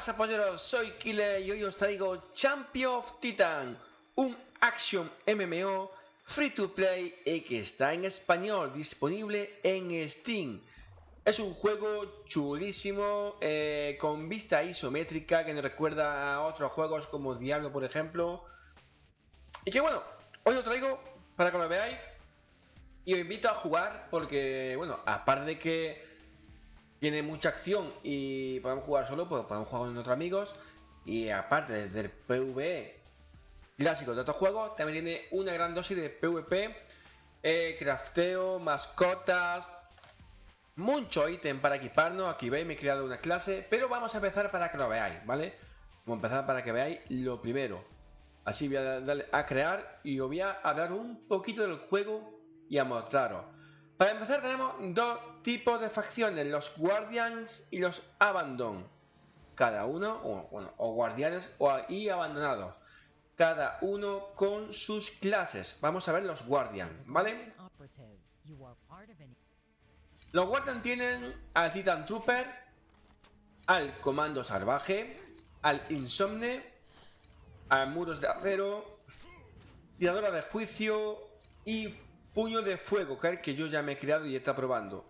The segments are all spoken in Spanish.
pasa polleros? Soy Killer y hoy os traigo Champion of Titan, un action MMO free to play y que está en español, disponible en Steam. Es un juego chulísimo, eh, con vista isométrica que nos recuerda a otros juegos como Diablo por ejemplo. Y que bueno, hoy lo traigo para que lo veáis y os invito a jugar porque, bueno, aparte de que tiene mucha acción y podemos jugar solo, pues podemos jugar con otros amigos. Y aparte del PvE clásico de otros juegos, también tiene una gran dosis de PvP, eh, crafteo, mascotas, mucho ítem para equiparnos. Aquí veis, me he creado una clase, pero vamos a empezar para que lo veáis, ¿vale? Vamos a empezar para que veáis lo primero. Así voy a darle a crear y os voy a hablar un poquito del juego y a mostraros. Para empezar tenemos dos tipos de facciones, los Guardians y los Abandon. Cada uno, o, bueno, o guardianes o, y abandonados. Cada uno con sus clases. Vamos a ver los Guardians, ¿vale? Los Guardians tienen al Titan Trooper, al Comando Salvaje, al Insomne, al Muros de Acero, Tiradora de Juicio y puño de fuego, que yo ya me he creado y está probando.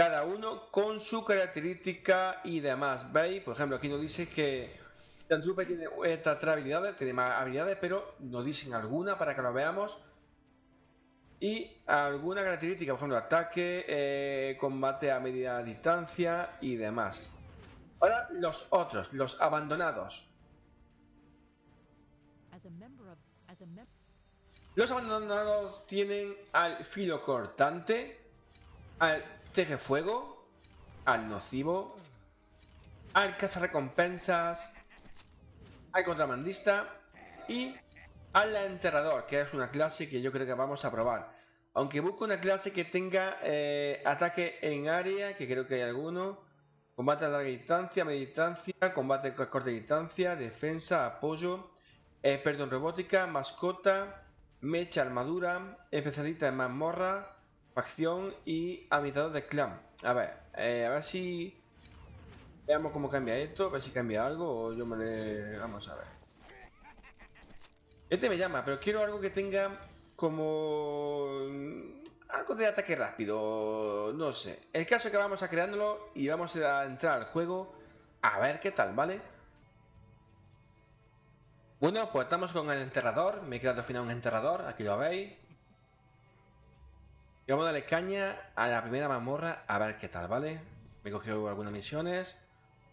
Cada uno con su característica y demás. ¿Veis? Por ejemplo, aquí nos dice que Trooper tiene estas tres habilidades, tiene más habilidades, pero nos dicen alguna para que lo veamos. Y alguna característica, por ejemplo, ataque, eh, combate a media distancia y demás. Ahora los otros, los abandonados. Los abandonados tienen al filo cortante, al fuego, al nocivo, al cazarrecompensas, al contramandista y al enterrador, que es una clase que yo creo que vamos a probar. Aunque busco una clase que tenga eh, ataque en área, que creo que hay alguno, combate a larga distancia, media distancia, combate a corta distancia, defensa, apoyo, experto en robótica, mascota, mecha armadura, especialista en mazmorra, facción y habitador de clan. A ver, eh, a ver si... Veamos cómo cambia esto, a ver si cambia algo o yo me le... Vamos a ver. Este me llama, pero quiero algo que tenga como... Algo de ataque rápido, no sé. El caso es que vamos a creándolo y vamos a entrar al juego a ver qué tal, ¿vale? Bueno, pues estamos con el enterrador. Me he creado al final un enterrador, aquí lo veis. Vamos a darle caña a la primera mazmorra a ver qué tal, ¿vale? Me he cogido algunas misiones.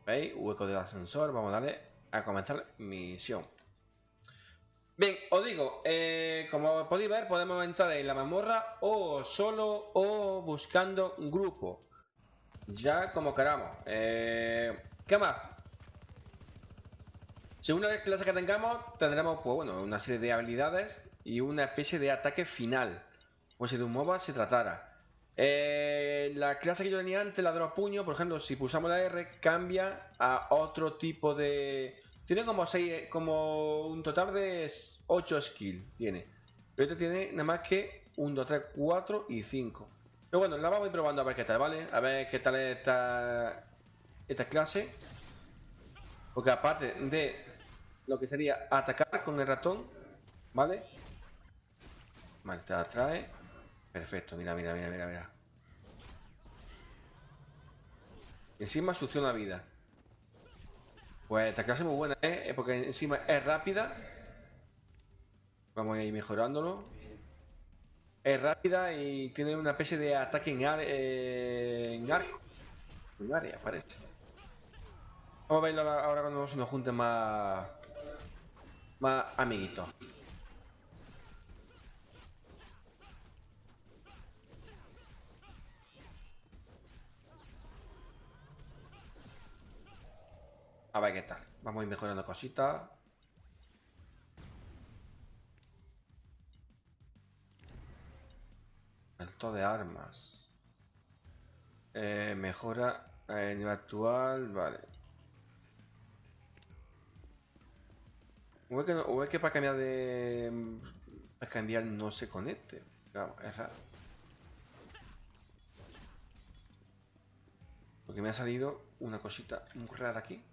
¿Veis? Hueco del ascensor. Vamos a darle a comenzar misión. Bien, os digo, eh, como podéis ver, podemos entrar en la mazmorra o solo o buscando un grupo. Ya como queramos. Eh, ¿Qué más? Según la clase que tengamos, tendremos pues, bueno, una serie de habilidades y una especie de ataque final. Como si de un MOBA se tratara. Eh, la clase que yo tenía antes, la de los puños, por ejemplo, si pulsamos la R, cambia a otro tipo de... Tiene como 6, como un total de 8 skills, tiene. Pero este tiene nada más que 1, 2, 3, 4 y 5. Pero bueno, la vamos a ir probando a ver qué tal, ¿vale? A ver qué tal esta, esta clase. Porque aparte de lo que sería atacar con el ratón, ¿vale? Vale, te atrae. Perfecto, mira, mira, mira, mira, mira. Encima succiona vida. Pues esta clase es muy buena, ¿eh? Porque encima es rápida. Vamos a ir mejorándolo. Es rápida y tiene una especie de ataque en, eh, en arco. En área, parece. Vamos a verlo ahora cuando se nos junten más más amiguito. A ver qué tal. Vamos a ir mejorando cositas. Esto de armas. Eh, mejora el nivel actual. Vale. O es que, para cambiar de... Para cambiar no se conecte. es raro. Porque me ha salido una cosita muy rara aquí.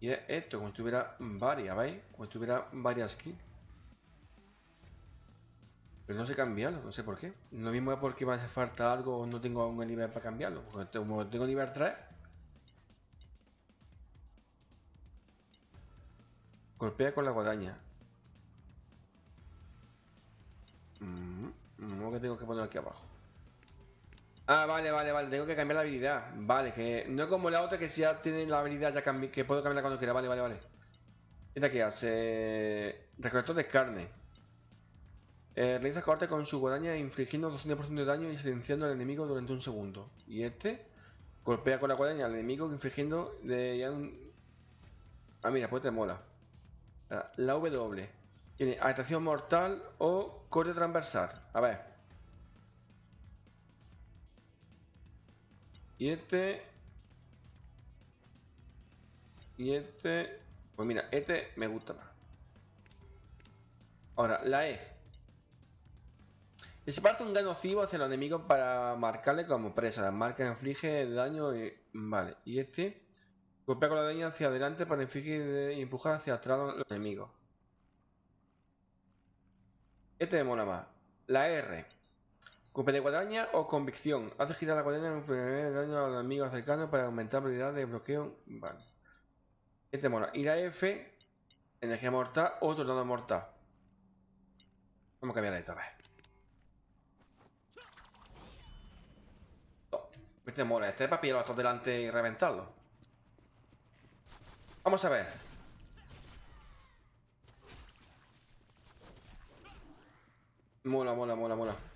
Y es esto, como si tuviera varias, ¿veis? Como si tuviera varias skins. Pero no sé cambiarlo, no sé por qué. Lo mismo es porque me hace falta algo o no tengo un nivel para cambiarlo. Porque como tengo nivel 3. Golpea con la guadaña. Mm, que tengo que poner aquí abajo. Ah, vale, vale, vale. Tengo que cambiar la habilidad. Vale, que no es como la otra que si ya tiene la habilidad ya que puedo cambiarla cuando quiera. Vale, vale, vale. Esta que hace... Recolector de carne. Eh, realiza corte con su guadaña infligiendo 200% de daño y silenciando al enemigo durante un segundo. Y este golpea con la guadaña al enemigo infligiendo de un... Ah, mira, pues te mola. La W. Tiene adaptación mortal o corte transversal. A ver. Y este... Y este... Pues mira, este me gusta más. Ahora, la E. parece un daño nocivo hacia el enemigo para marcarle como presa. Marca inflige daño y... Vale. Y este... Golpea con la daño hacia adelante para infligir y empujar hacia atrás a los enemigos. Este me mola más. La R. De guadaña o convicción. Hace girar la guadaña y daño al enemigo cercano para aumentar la habilidad de bloqueo. Vale. Este mola. Y la F. Energía mortal o tornado mortal. Vamos a cambiar esta vez. Este mola. Este es para pillarlo hasta delante y reventarlo. Vamos a ver. Mola, mola, mola, mola.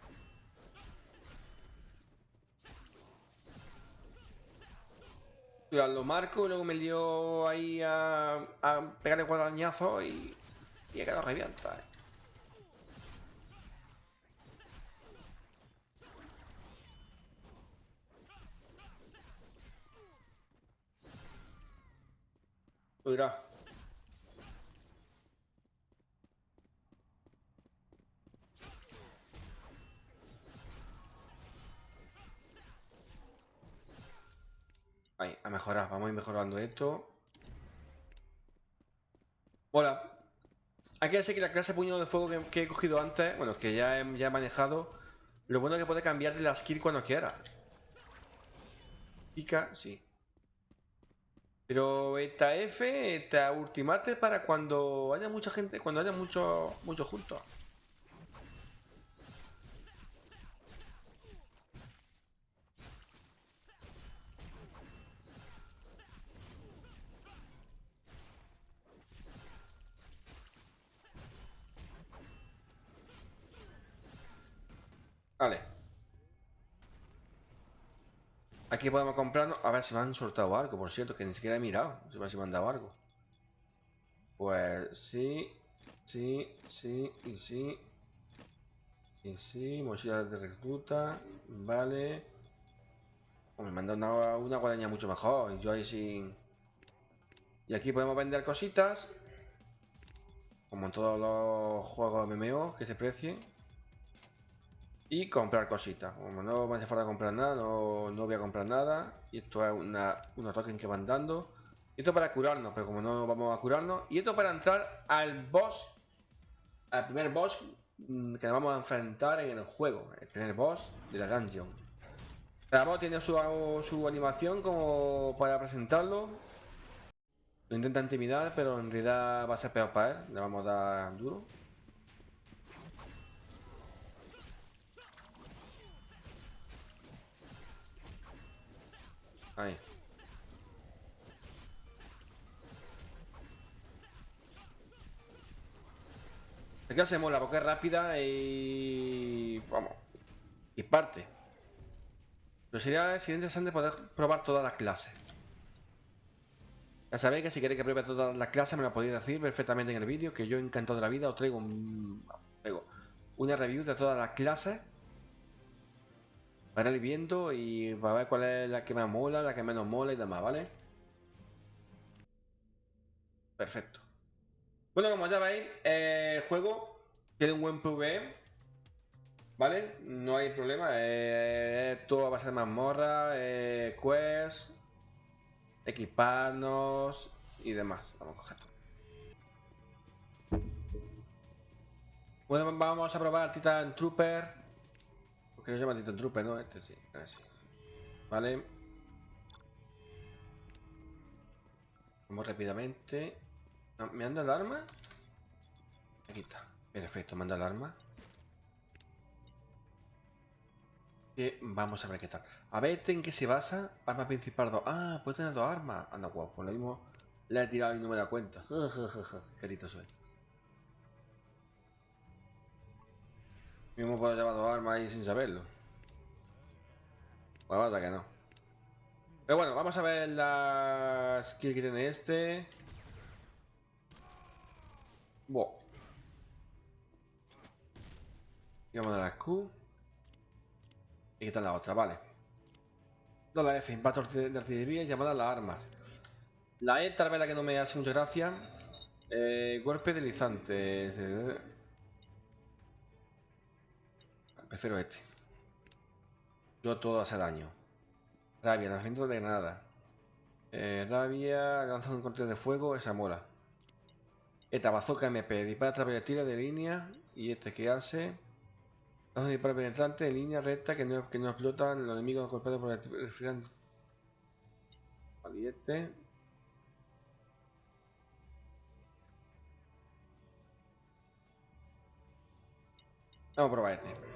Lo marco y luego me dio ahí a, a pegarle guadañazo y, y he quedado revienta. Eh. Mejorar. Vamos a ir mejorando esto. Hola. Aquí sé que la clase puño de fuego que, he cogido antes, bueno, que ya he, ya he manejado, lo bueno es que puede cambiar de la skill cuando quiera. Pica, sí. Pero esta F, esta ultimate para cuando haya mucha gente, cuando haya muchos mucho juntos. Vale. Aquí podemos comprarnos. A ver si me han soltado algo, por cierto, que ni siquiera he mirado. Si me han dado algo. Pues sí, sí, sí y sí. Y sí, mochila de recluta. Vale. me han dado una, una guadaña mucho mejor. Yo ahí sin. Y aquí podemos vender cositas. Como en todos los juegos MMO que se precien y comprar cositas. Como no me hace falta comprar nada, no, voy a comprar nada. Y esto es una, unos tokens que van dando. Esto para curarnos, pero como no vamos a curarnos. Y esto para entrar al boss, al primer boss mm, que nos vamos a enfrentar en el juego. El primer boss de la dungeon. Cada boss tiene su, su animación como para presentarlo. Lo intenta intimidar, pero en realidad va a ser peor para él. Le vamos a dar duro. Ahí. que se mola es rápida y... Vamos. Y parte. Pero sería, sería interesante poder probar todas las clases. Ya sabéis que si queréis que pruebe todas las clases me lo podéis decir perfectamente en el vídeo, que yo encantado de la vida os traigo, un, traigo una review de todas las clases para ir viendo y para ver cuál es la que más mola, la que menos mola y demás, ¿vale? Perfecto. Bueno, como ya veis, el juego tiene un buen PvE, ¿vale? No hay problema, todo va a ser mazmorra, eh, quest, equiparnos y demás. Vamos a coger. Bueno, vamos a probar Titan Trooper. Porque no llama Titan Trooper, ¿no? Este sí, así. Vale. Vamos rápidamente. Ah, ¿Me anda el arma? Aquí está. Perfecto, manda el arma. Que vamos a ver qué tal. A ver en qué se basa. Arma principal 2. Ah, puede tener dos armas. Anda, guapo. Por lo mismo la he tirado y no me da cuenta. Querido soy. Mismo puedo llevar dos armas ahí sin saberlo. Pues vaya que no. Pero bueno, vamos a ver la skill que tiene este. Buah. Y vamos a la Q. Y quitar la otra, vale. No la F, impacto de artillería y llamada las armas. La E tal vez la que no me hace mucha gracia. Eh, golpe deslizante. Prefiero este. Yo todo hace daño. Rabia, lanzamiento de granada. Eh, rabia, lanza un corte de fuego, esa mola. Esta bazooka MP, dispara proyectiles de línea. Y este que hace. Lanza un disparo penetrante en línea recta que no, que no explotan los enemigos golpeados por el Vale, y este. Vamos a probar este.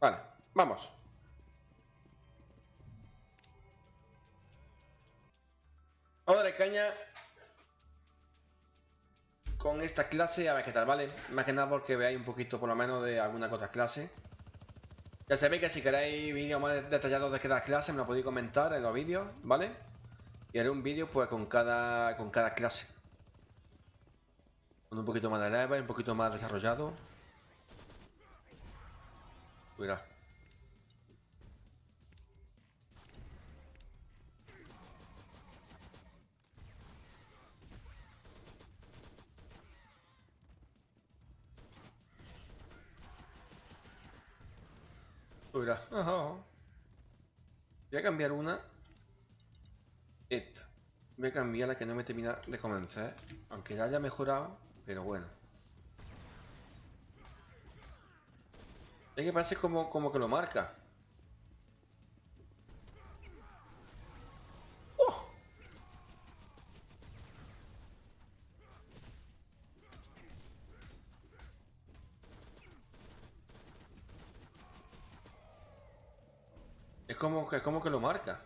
Vale, vamos. Vamos a darle caña con esta clase a ver qué tal, ¿vale? Más que nada porque veáis un poquito por lo menos de alguna otra clase. Ya sabéis que si queréis vídeos más detallados de cada clase me lo podéis comentar en los vídeos, ¿vale? Y haré un vídeo pues con cada, con cada clase. Con un poquito más de level, un poquito más desarrollado. Mira. Mira. Voy a cambiar una. Esta. Voy a cambiar la que no me termina de convencer. Aunque ya haya mejorado, pero bueno. Es que parece como, como que lo marca. ¡Oh! Es como, es como que lo marca.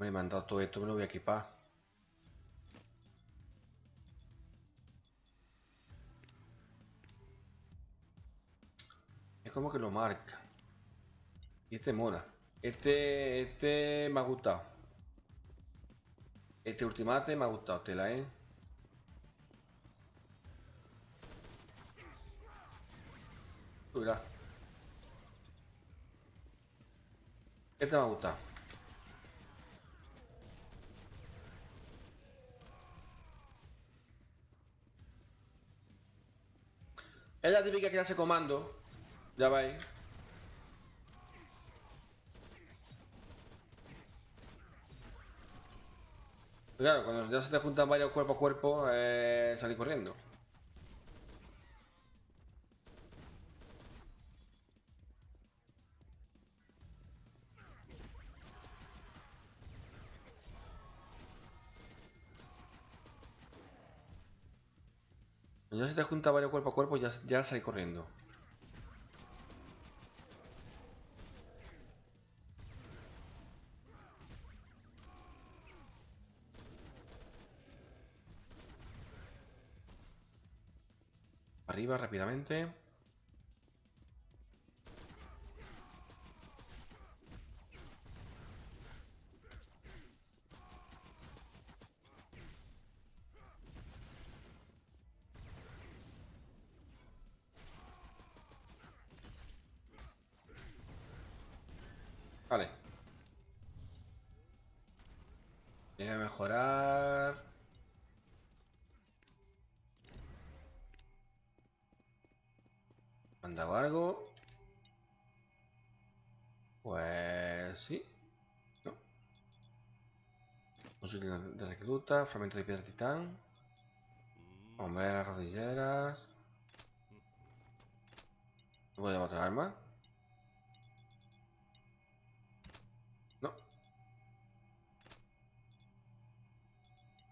Me he mandado todo esto, me lo voy a equipar. Como que lo marca. Y este mola. Este, este me ha gustado. Este ultimate me ha gustado, tela, ¿eh? Mira. Este me ha gustado. Es la típica clase comando ya va ahí. Claro, cuando ya se te juntan varios cuerpo a cuerpo, eh, salir corriendo. Cuando ya se te juntan varios cuerpo a cuerpo, ya, ya salir corriendo. Rápidamente. Vale. Voy a mejorar... ¿Han dado algo? Pues sí. No. Un de recluta, fragmento de piedra titán. las rodilleras. ¿Voy a llevar otra arma? No.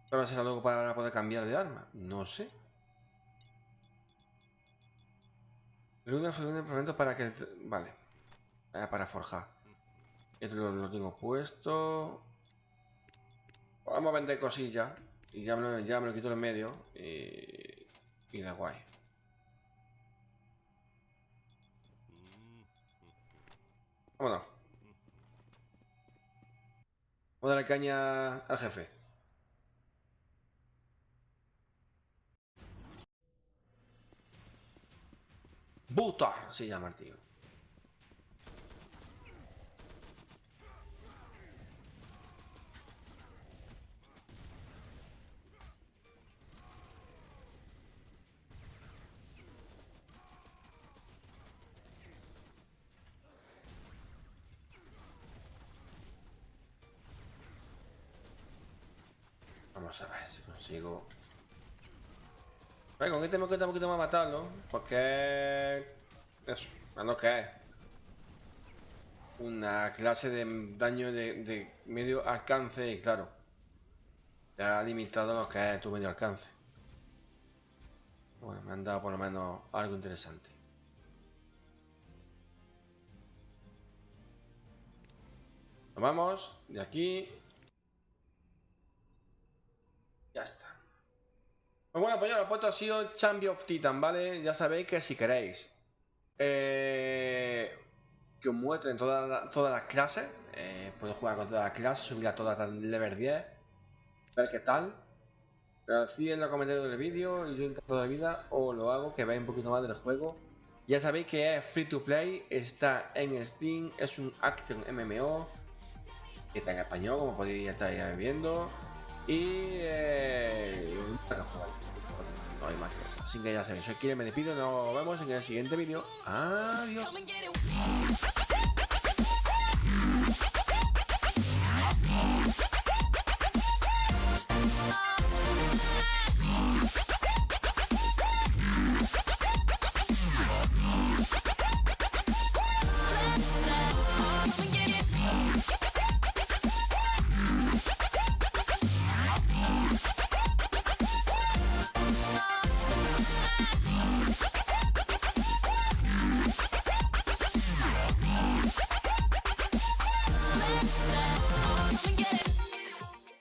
¿Pero va a ser algo para poder cambiar de arma? No sé. Luna fue un fragmento para que... Vale. para forjar. Esto lo, tengo puesto. Vamos a vender cosillas. Y ya me, ya me lo quito en medio. Y, y da guay. Vámonos. Vamos a darle caña al jefe. Buta se llama el tío. Con este me cuesta un poquito más matarlo, porque eso, a lo que una clase de daño de, medio alcance y claro, ya ha limitado lo que es tu medio alcance. Bueno, me han dado por lo menos algo interesante. Nos vamos de aquí. Ya está. Pues bueno, pues ya lo he puesto, ha sido Champion of Titan, ¿vale? Ya sabéis que si queréis eh, que os muestren todas las clases, eh, puedo jugar con todas las clases, subir a todas a level 10, ver qué tal. Pero así en los comentarios del vídeo, yo encantado de vida, o lo hago, que veáis un poquito más del juego. Ya sabéis que es free to play, está en Steam, es un Action MMO, que está en español, como podéis estar viendo. Y eh, no hay más. Así que ya sabéis, Kire, me despido, nos vemos en el siguiente vídeo. Adiós.